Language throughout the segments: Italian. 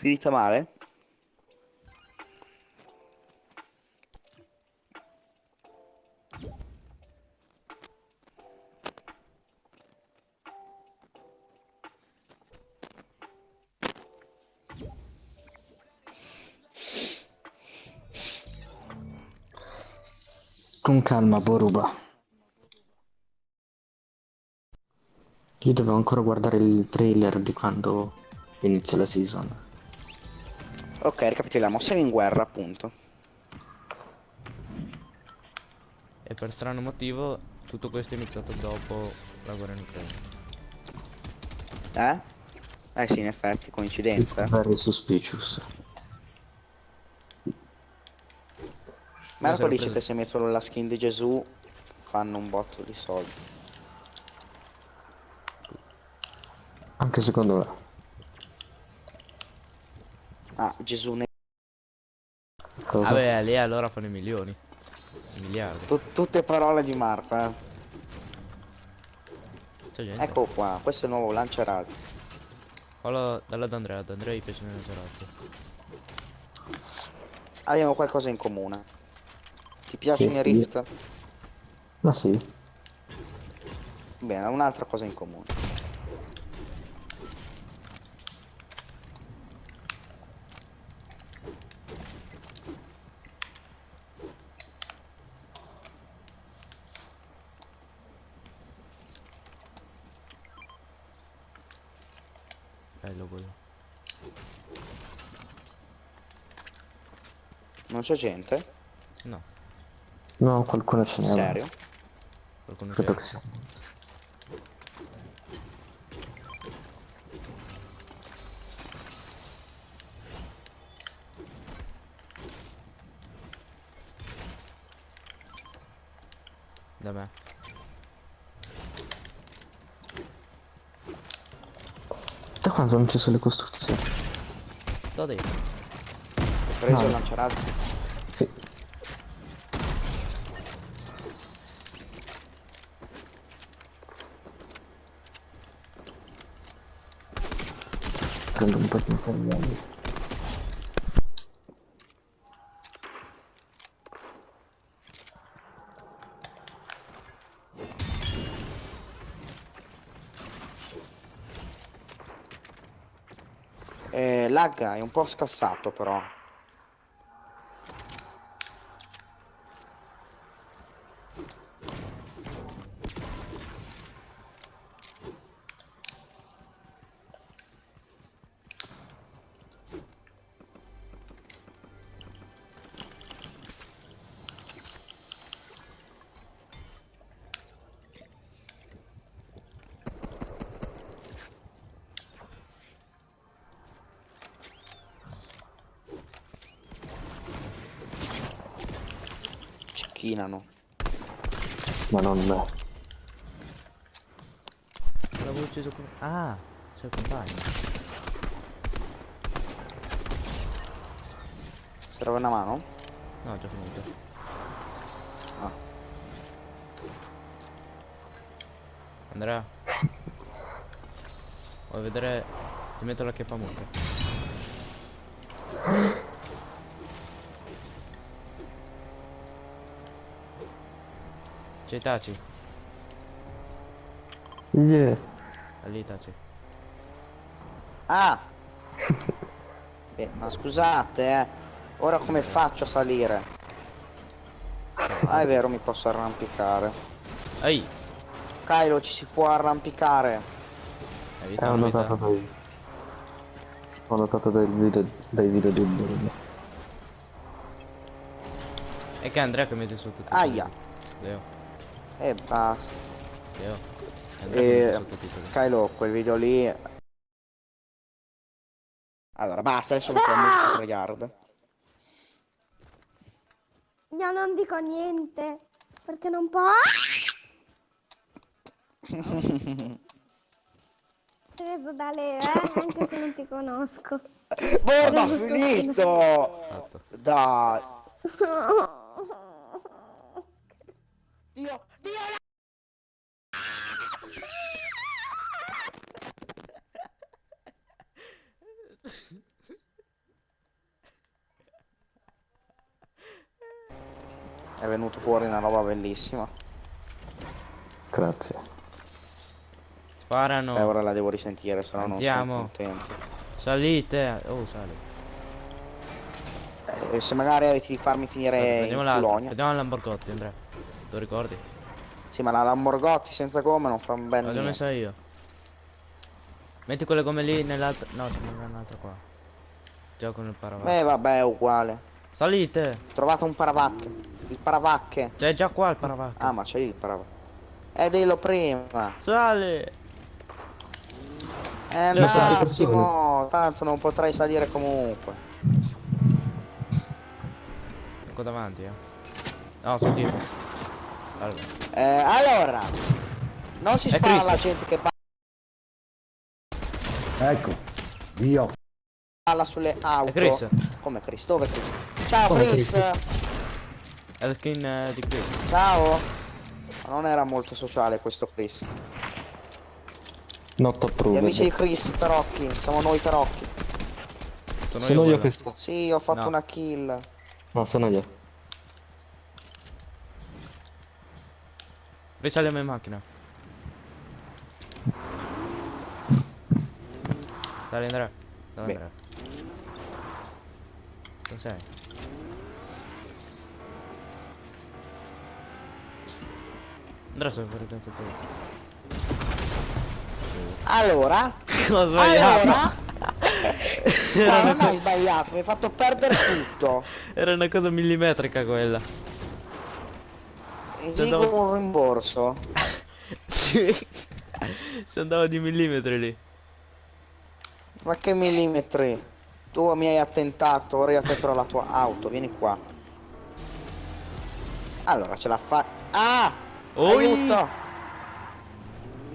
Finita male? Con calma, Boruba. Io dovevo ancora guardare il trailer di quando inizia la season. Ok, ricapitoliamo. Siamo in guerra, appunto. E per strano motivo tutto questo è iniziato dopo la guerra in Ucraina. Eh? Eh sì, in effetti, coincidenza. Very suspicious. Marco l'ho dice preso. che se hai messo la skin di Gesù fanno un botto di soldi. Anche secondo me. Ah, Gesù ne... Cosa? Vabbè, lì allora fanno i milioni. I miliardi. Tu- tutte parole di Marco, eh. C'è gente. Ecco qua, questo è il nuovo lanciarazzi. Fallo dallo ad Andrea, ad Andrea gli piace nel gelato. Abbiamo qualcosa in comune. Ti piacciono Sì, i Rift? Ma sì. Bene, un'altra cosa in comune. Bello quello. Non c'è gente? No, No, qualcuno ce n'è. Serio? qualcuno Credo che sia. Da me. Da quando non ci sono le costruzioni? Da dentro. Preso No. il lanciarazzi. Sì. Prendo un po' di materiali. Eh, lagga, è un po' scassato però. Cecchinano. Ma non me. L'avevo ucciso con... Ah, c'è il compagno. Serve una mano? No, ho già finito. Ah. Andrea. Vuoi vedere... Ti metto la chiappa mucca. C'è Itachi. Yeah. È lì Itachi. Ah! Beh, ma scusate, eh. Ora come faccio a salire? Ah, è vero, mi posso arrampicare. Ehi! Kylo, ci si può arrampicare. Hai Eh, visto ho la novità? notato dai... Ho notato dai video, dai video di Boruba. È che è Andrea che mette su tutti i Aia. Leo, E basta. Mette E... Kylo, quel video lì... Allora, basta, adesso metto la musica tryhard. Io non dico niente, perché non può. Preso da Leo, eh? anche se non ti conosco. Boh, ma finito! Dai. Dio! È venuto fuori una roba bellissima. Grazie. Sparano. E ora la devo risentire, se no non sono contento. Salite. Oh, sale. Eh, se magari avessi di farmi finire Guarda, in Polonia. Vediamo l'Amborgotti, Andrea. Lo ricordi? Sì, ma la Lamborghini senza gomme non fa un bel L'ho messa io. Metti quelle come lì nell'altra. No, ce n'è un'altra qua. Già con il paravacche. Beh, vabbè, è uguale. Salite! Ho trovato un paravacche. Il paravacche. C'è già qua il paravacche. Ah, ma c'è lì il paravacche. Eh, dillo prima. Sale! Eh, un attimo. Tanto non potrei salire comunque. Ecco davanti, eh. No, sul tipo. Allora. Eh, allora. Non si spara Chris. alla gente che Ecco, io. balla sulle auto. È Chris. Come Chris? Dove Chris? Ciao Come Chris. È la skin eh, di Chris. Ciao. Non era molto sociale questo Chris. Not Gli approved. amici di Chris, Tarocchi. Siamo noi Tarocchi. Sono, Sono io quello. questo. Sì, ho fatto No. una kill. No, sono io. Risaliamo in macchina. Sali Andrea. Dove Beh. Andrea? Dove sei? Andrea sei fuori dentro. Allora. Ho sbagliato. Allora. No, non hai sbagliato, mi hai fatto perdere tutto. Era una cosa millimetrica quella. Esigo dopo- un rimborso. Sì. Si andava di millimetri lì. Ma che millimetri? Tu mi hai attentato, ora io attenterò la tua auto, vieni qua. Allora, ce la fa... Ah! Oi! Aiuto!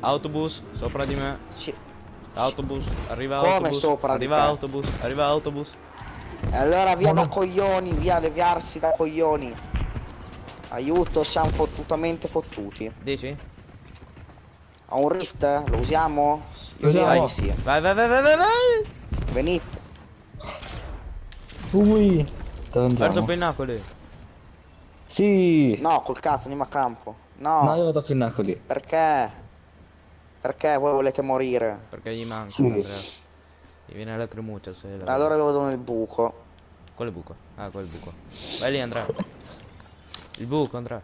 Autobus sopra di me. Ci- Autobus, arriva Come autobus. sopra di arriva te? autobus, arriva autobus. E allora via da coglioni, via leviarsi da coglioni. Aiuto, siamo fottutamente fottuti. Dici? Ho un rift? Lo usiamo? Io Usiamo. di sì. Vai, vai, vai, vai, vai, vai. Venite. Ui. Verso? Pinnacoli. Sì. No, col cazzo, andiamo a campo. No, No, io vado a Pinnacoli. perché? Perché voi volete morire? Perché gli manca, Sì. Gli viene la cremuccia se la Allora io vado nel buco. Quale buco? Ah, quel buco. Vai lì Andrea. Il buco Andrea.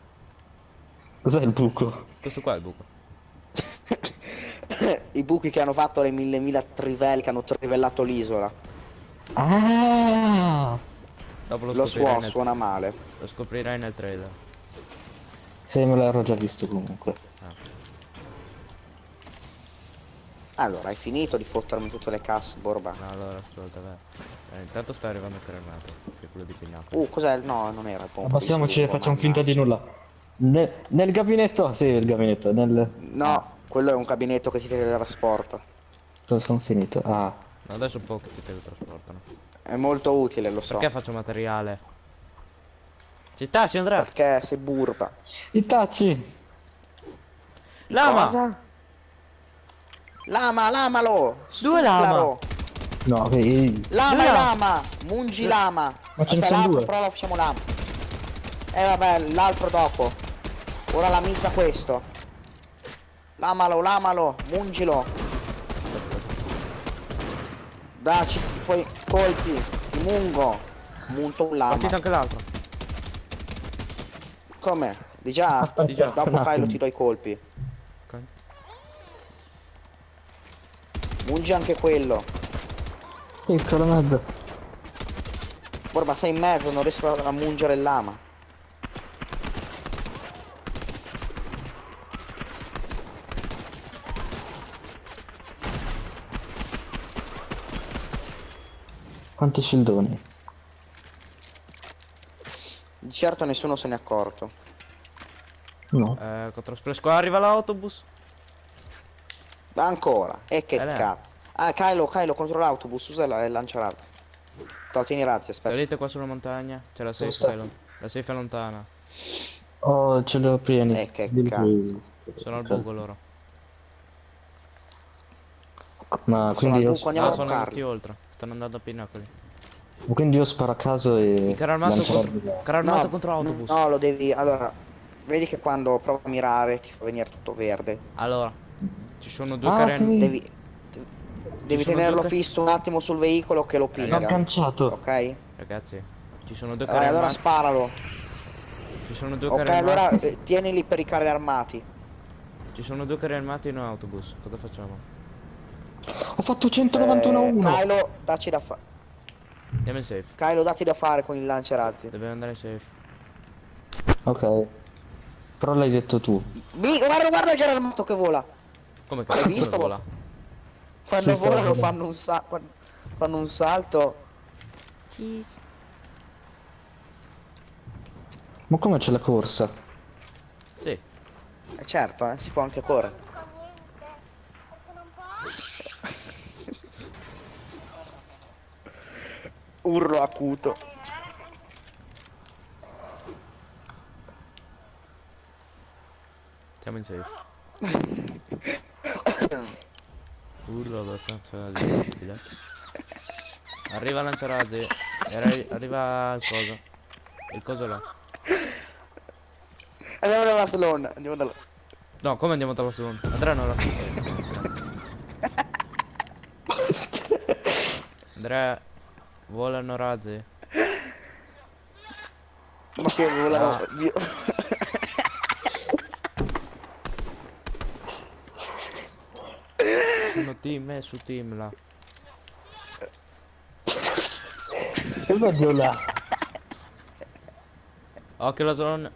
Cos'è il buco? Questo qua è il buco. I buchi che hanno fatto le mille mila trivelle che hanno trivellato l'isola. Ah. Dopo lo, Lo suo nel... suona male. lo scoprirai nel trailer. Se me l'ero già visto comunque. Allora, hai finito di fottermi tutte le casse, Borba? No, allora ascolta, vai. Eh, intanto sta arrivando il cremato, che è quello di Pinnacoli. Uh, cos'è? No, non era il pompa. E sugo, facciamo finta di nulla. Nel, nel gabinetto? Sì, il gabinetto. Nel... No, quello è un gabinetto che ti teletrasporta. Sono finito? Ah. No, adesso poco ti teletrasportano. È molto utile, lo so. Perché faccio materiale? Città, ci andrà! Perché sei burba. I tacci! Lama! Cosa? Lama, lamalo! Due lama? No, che... Lama Due e lama. lama! Mungi lama! Ma ce ne sono l'altro due. Però lo facciamo lama. Eh vabbè, l'altro dopo. Ora la mizza questo. Lamalo, lamalo, mungilo. Dacci i tuoi colpi. Ti mungo. Munto un lama. Partito anche l'altro. Come? Di già? Aspetta, Di già. Dopo. Kylo ti do i colpi. Ok. Mungi anche quello. Piccolo mezzo. Borba sei in mezzo, non riesco a mungere il lama. Quanti scildoni? Di certo nessuno se n'è accorto. No. Eh, contro splash qua arriva l'autobus. Ancora. E che Eh, cazzo. Ah, Kylo, Kylo contro l'autobus, usa la- il lanciarazzi. Toh, tieni razzi, aspetta. Salite qua sulla montagna. C'è la safe, lon- la safe è lontana. Oh, ce l'ho pieni. Eh, che Di cazzo. Sono al buco loro. Ma Sono quindi... al lo- buco, andiamo Ah, a sono andati oltre. Stanno andando a Pinnacoli. Quindi io sparo a caso e... Il carro armato, contro, armato no, contro autobus. No, lo devi. Allora, vedi che quando provo a mirare ti fa venire tutto verde. Allora, ci sono due Ah, carri sì. Devi. Devi tenerlo due- fisso un attimo sul veicolo che lo L'ho pinga. agganciato. Ok? Ragazzi, ci sono due Eh, carri allora armati. sparalo. Ci sono due Ok, carri allora armati. eh, tienili per i carri armati. Ci sono due carri armati in un autobus. Cosa facciamo? Ho fatto 191 a Eh, 1. Kylo, dacci da fare. Andiamo in safe. Kylo, datti da fare con il lanciarazzi. Dobbiamo andare in safe. Ok. Però l'hai detto tu. Mi, guarda, guarda il carro armato che vola. Come L'hai cazzo visto? vola? Quando Sì, volano sì. fanno un sa quando fanno un salto. Ma come c'è la corsa? Sì. Eh, certo, eh, si può anche correre. Urlo acuto. Siamo in safe. Urlo abbastanza difficile. Arriva lanciarazzi. Arri- arriva il coso. Il coso là. Andiamo dalla salon, andiamo dalla. No, come andiamo dalla seconda? Andrea non la Andrea volano razzi. Ma che volano via. team è su team là. Oddio là. Occhio la zona.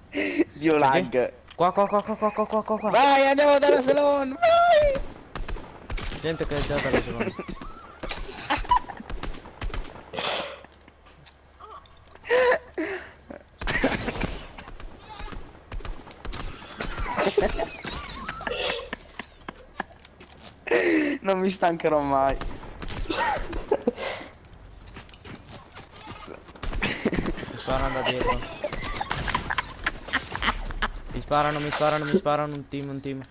Dio lag. Qua qua qua qua qua qua qua qua. Vai andiamo dalla salon. Vai. Gente che è già dalla salon. Ha Non mi stancherò mai. Mi sparano da dietro. Mi sparano, mi sparano, mi sparano. Un team, un team.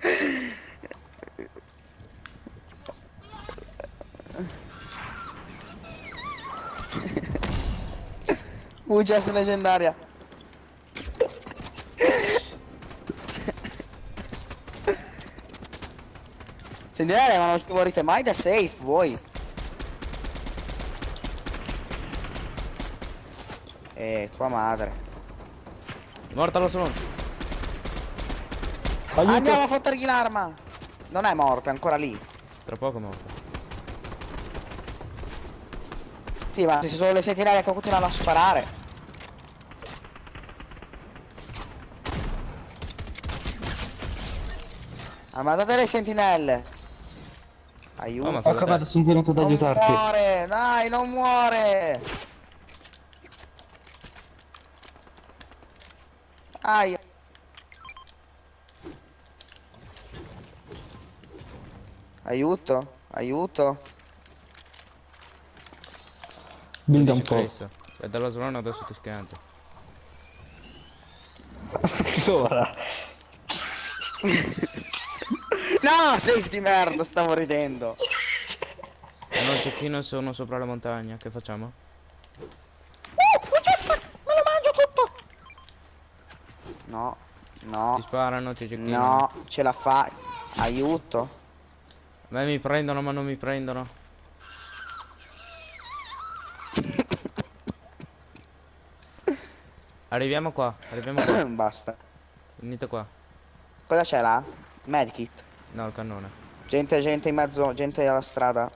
UGS leggendaria. Sentinelle, ma non morite mai da safe voi. Eh, tua madre. Morta la seconda. Aiuto. Andiamo a fottergli l'arma. Non è morto, è ancora lì. Tra poco è morta. Sì, ma se ci sono le sentinelle che continuano a sparare. Ammazzate le sentinelle. Aiuto. Oh, ma fa Ecco, vado, sono venuto ad non aiutarti. muore, dai, non muore. Aia. Aiuto, aiuto. Builda un po'. E dalla zona adesso ti schianti. Ora. No, safety merda, stavo ridendo. Sono il cecchino sono sopra la montagna. Che facciamo? Me lo mangio tutto. No, Ti no, sparano, ti cecchino. no, ce la fai. Aiuto. Me mi prendono ma non mi prendono. Arriviamo qua, arriviamo qua. Basta. Venite qua. Cosa c'è là? Medkit. No, il cannone. Gente, gente in mezzo, gente alla strada.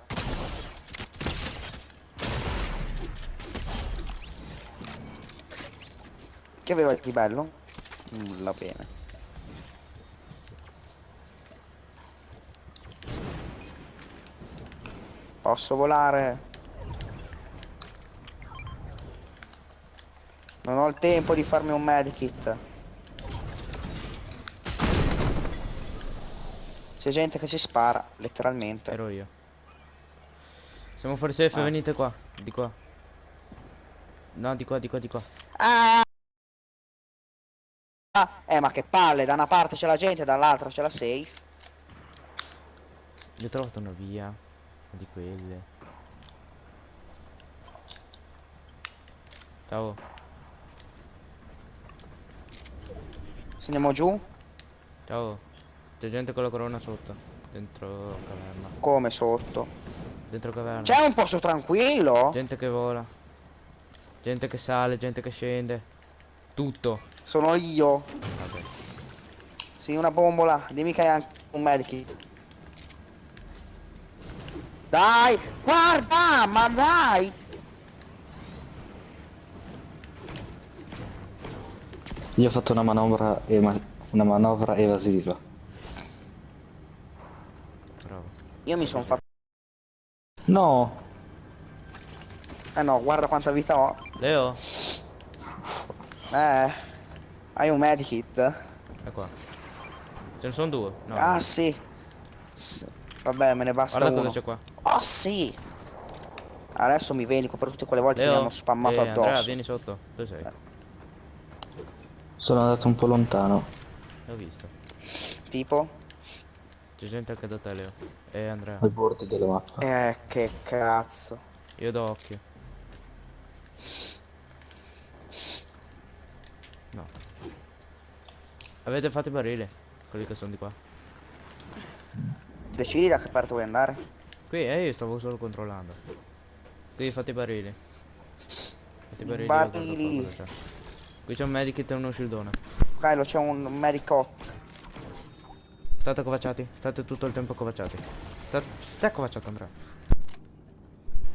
Che aveva di bello? Nulla bene. Posso volare? Non ho il tempo di farmi un medkit. C'è gente che si spara, letteralmente. Ero io. Siamo fuori safe, Ah. venite qua. Di qua. No, di qua, di qua, di qua. Ah! Ah, Eh ma che palle, da una parte c'è la gente, dall'altra c'è la safe. Io ho trovato una via. Di quelle. Ciao. Se andiamo giù? Ciao. C'è gente con la corona sotto. Dentro caverna. Come sotto? Dentro caverna. C'è un posto tranquillo? Gente che vola. Gente che sale, gente che scende. Tutto. Sono io. Vabbè. Sì, una bombola. Dimmi che hai anche un medikit. Dai, guarda, ma dai. Io ho fatto una manovra, ema- una manovra evasiva. Bravo. Io mi sono fatto... No! Eh no, guarda quanta vita ho. Leo? Eh, hai un medikit? È qua. Ce ne sono due? No. Ah, sì. S- Vabbè, me ne basta Guarda uno. cosa c'è qua. Oh, sì. Adesso mi vendico per tutte quelle volte che mi Leo? hanno spammato Eh, Andrea, addosso. vieni sotto. Dove sei? Sono andato un po' lontano. L'ho visto. Tipo? C'è gente anche da te, Leo. E Andrea. Ai bordi della mappa. Eh, che cazzo. Io do occhio. No. Avete fatto i barili? Quelli che sono di qua. Decidi da che parte vuoi andare? Qui, eh, io stavo solo controllando. Qui fate i barili. Fate i barili. Barili. Qui c'è un medikit e uno shieldone. Kylo, c'è un medicot. State accovacciati. State tutto il tempo accovacciati. Sta- Stai accovacciato Andrea.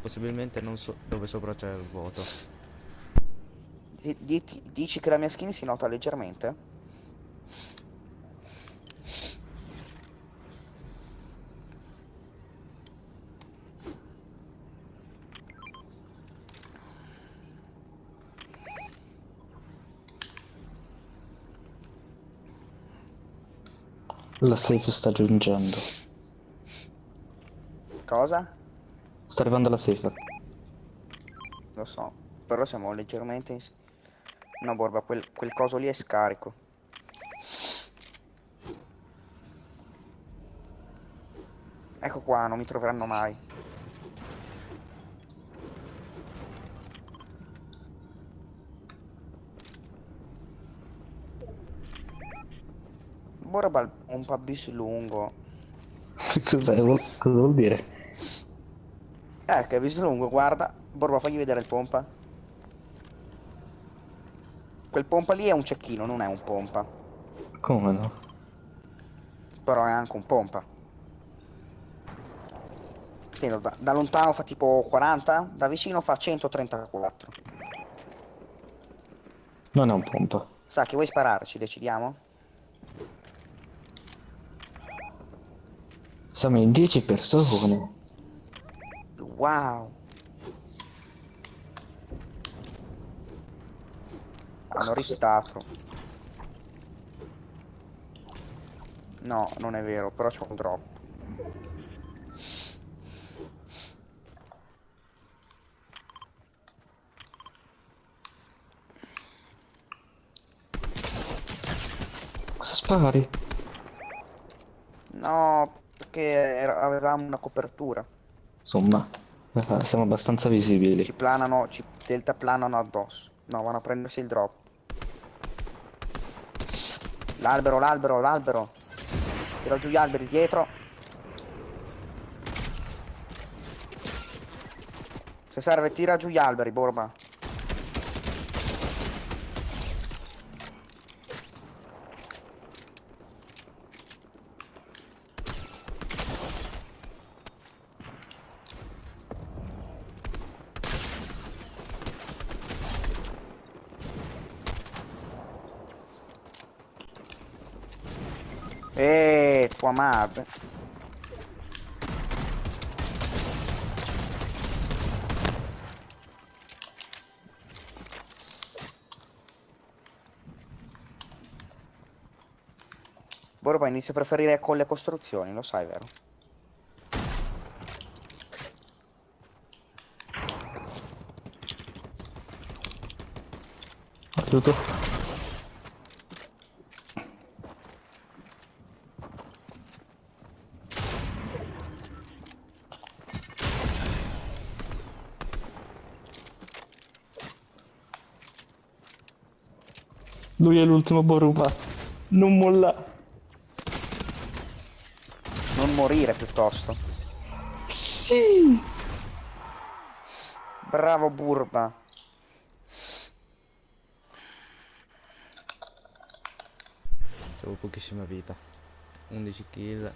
Possibilmente non so dove sopra c'è il vuoto. Diti- dici che la mia skin si nota leggermente? La safe sta giungendo. Cosa? Sta arrivando la safe. Lo so. Però siamo leggermente in... No, Borba, quel, quel coso lì è scarico. Ecco qua, non mi troveranno mai. Borba un po' lungo. Cos'è? Cosa vuol dire? Eh, che bis lungo, guarda. Borba, fagli vedere il pompa. Quel pompa lì è un cecchino, non è un pompa. Come no? Però è anche un pompa. Intendo, da, da lontano fa tipo 40, da vicino fa 134. Non è un pompa. Sa che vuoi spararci, decidiamo? Siamo in 10 persone. Wow. Hanno ristato. No, non è vero, però c'è un drop. Spari? No, perché era- avevamo una copertura. Insomma, eh, siamo abbastanza visibili. Ci planano, ci delta planano addosso. No, vanno a prendersi il drop. L'albero, l'albero, l'albero. Tiro giù gli alberi dietro. Se serve tira giù gli alberi, Borba. Tua madre. Borba inizio a preferire con le costruzioni, lo sai, vero? Aiuto. Lui è l'ultimo Boruba. Non molla. Non morire piuttosto. Sì. Bravo Burba. Avevo pochissima vita. 11 kill.